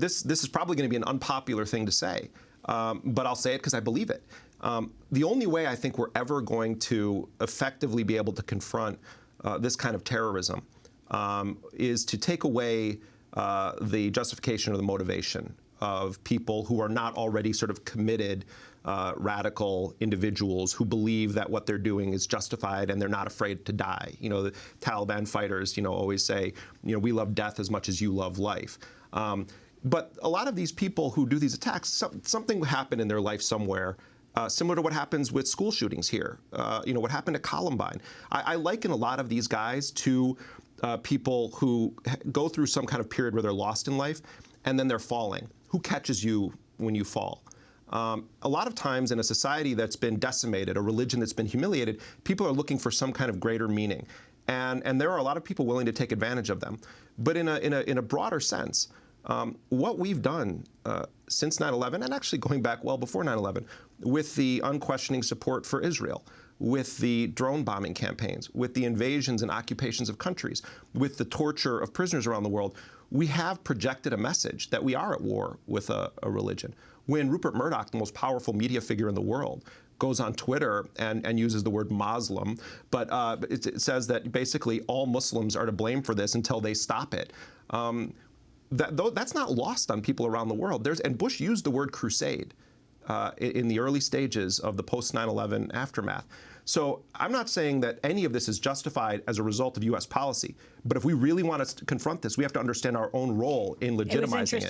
this this is probably going to be an unpopular thing to say, um, but I'll say it because I believe it. Um, the only way I think we're ever going to effectively be able to confront uh, this kind of terrorism um, is to take away uh, the justification or the motivation of people who are not already sort of committed uh, radical individuals who believe that what they're doing is justified and they're not afraid to die. You know, the Taliban fighters, you know, always say, you know, we love death as much as you love life. Um, but a lot of these people who do these attacks, some, something happened in their life somewhere uh, similar to what happens with school shootings here. Uh, you know, what happened to Columbine. I, I, liken a lot of these guys to uh, people who go through some kind of period where they're lost in life and then they're falling. Who catches you when you fall? Um, a lot of times in a society that's been decimated, a religion that's been humiliated, people are looking for some kind of greater meaning. And, and there are a lot of people willing to take advantage of them. But in a, in a, in a broader sense, um, what we've done uh, since 9-11, and actually going back well before 9-11, with the unquestioning support for Israel, with the drone bombing campaigns, with the invasions and occupations of countries, with the torture of prisoners around the world, we have projected a message that we are at war with a, a religion. When Rupert Murdoch, the most powerful media figure in the world, goes on Twitter and, and uses the word Muslim, but uh, it, it, says that basically all Muslims are to blame for this until they stop it. Um, that, though, that's not lost on people around the world. There's, and Bush used the word crusade uh, in the early stages of the post 9 11 aftermath. So I'm not saying that any of this is justified as a result of U.S. policy, but if we really want to confront this, we have to understand our own role in legitimizing it.